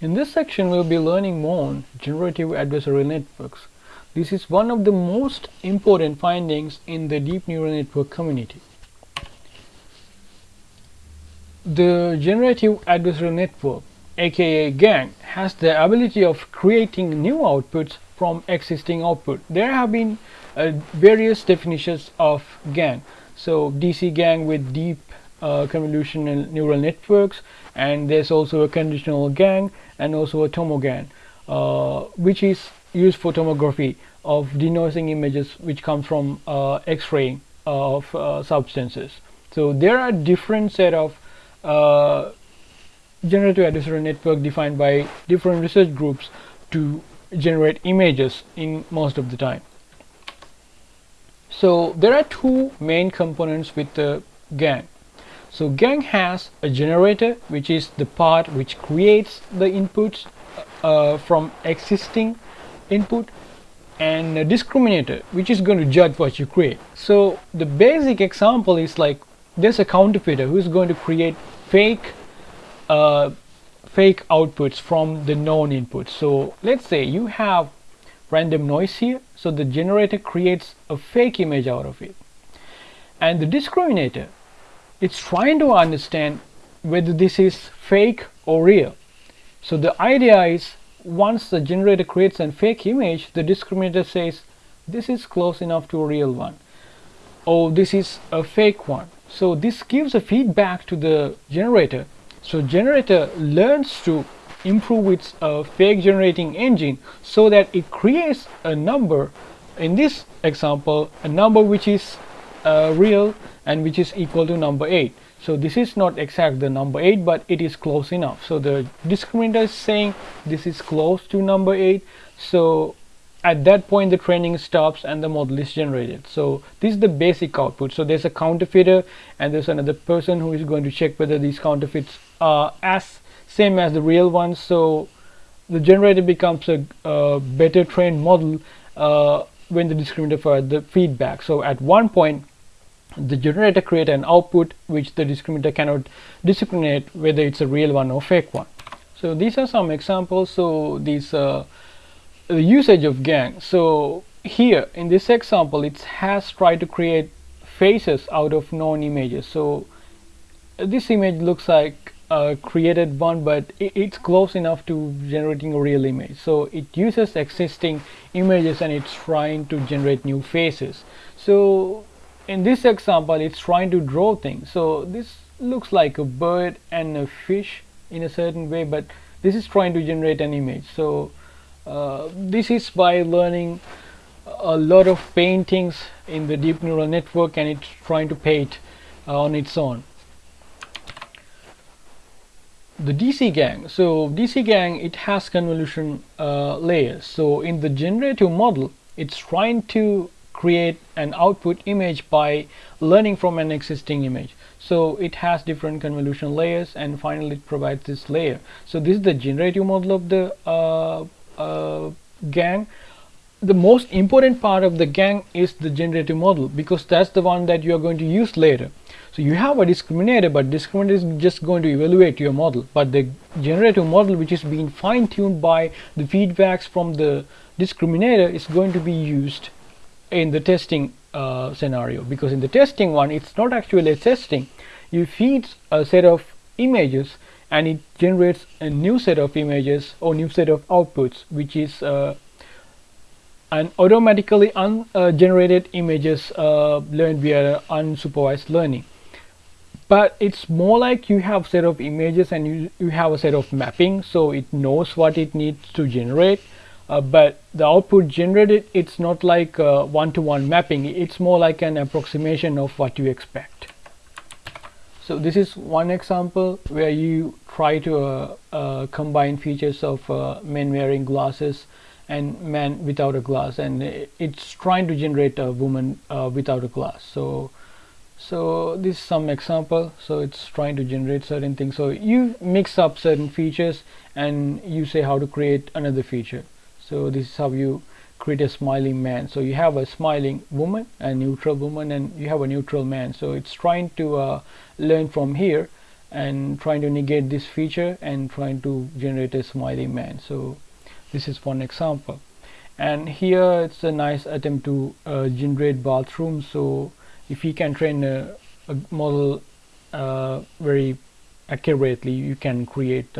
In this section, we'll be learning more on generative adversarial networks. This is one of the most important findings in the deep neural network community. The generative adversarial network, aka GAN, has the ability of creating new outputs from existing output. There have been uh, various definitions of GAN. So DC GAN with deep uh, convolutional neural networks and there's also a conditional GAN and also a tomoGAN uh, which is used for tomography of denoising images which come from uh, x-ray of uh, substances. So there are different set of uh, generative adversarial network defined by different research groups to generate images in most of the time. So there are two main components with the GAN. So GAN has a generator which is the part which creates the inputs uh, from existing input and a discriminator which is going to judge what you create. So the basic example is like there's a counterfeiter who is going to create fake uh, fake outputs from the known inputs. So let's say you have random noise here so the generator creates a fake image out of it and the discriminator it's trying to understand whether this is fake or real. So the idea is once the generator creates a fake image the discriminator says this is close enough to a real one or this is a fake one. So this gives a feedback to the generator. So generator learns to improve its uh, fake generating engine so that it creates a number in this example a number which is uh, real and which is equal to number 8 so this is not exact the number 8 but it is close enough. So the discriminator is saying this is close to number 8 so at that point the training stops and the model is generated. So this is the basic output. So there's a counterfeiter and there's another person who is going to check whether these counterfeits are as same as the real ones. So the generator becomes a, better trained model uh, when the discriminator for the feedback. So at one point the generator create an output which the discriminator cannot discriminate whether it's a real one or fake one. So these are some examples. So these uh, the usage of GAN. So here in this example it has tried to create faces out of known images. So this image looks like uh, created one but it, it's close enough to generating a real image. So it uses existing images and it's trying to generate new faces. So in this example it's trying to draw things. So this looks like a bird and a fish in a certain way but this is trying to generate an image. So uh, this is by learning a lot of paintings in the deep neural network and it's trying to paint uh, on its own. The DC GAN. So DC GAN it has convolution uh, layers. So in the generative model, it's trying to create an output image by learning from an existing image. So it has different convolution layers and finally it provides this layer. So this is the generative model of the uh, uh, GAN. The most important part of the GAN is the generative model because that's the one that you are going to use later. So you have a discriminator, but discriminator is just going to evaluate your model. But the generative model, which is being fine-tuned by the feedbacks from the discriminator, is going to be used in the testing uh, scenario. Because in the testing one, it's not actually a testing. You feed a set of images and it generates a new set of images or new set of outputs, which is uh, and automatically ungenerated uh, images uh, learned via unsupervised learning but it's more like you have set of images and you, you have a set of mapping so it knows what it needs to generate uh, but the output generated it's not like one-to-one -one mapping. It's more like an approximation of what you expect. So this is one example where you try to uh, uh, combine features of uh, men wearing glasses and man without a glass. And it's trying to generate a woman uh, without a glass. So so this is some example. So it's trying to generate certain things. So you mix up certain features and you say how to create another feature so this is how you create a smiling man. So you have a smiling woman a neutral woman and you have a neutral man. So it's trying to uh, learn from here and trying to negate this feature and trying to generate a smiling man. So this is one example. And here it's a nice attempt to uh, generate bathroom. So if you can train a, a model uh, very accurately you can create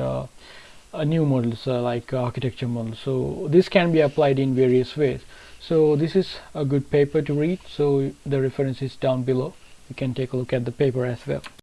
a new models uh, like architecture models so this can be applied in various ways. So this is a good paper to read so the reference is down below. You can take a look at the paper as well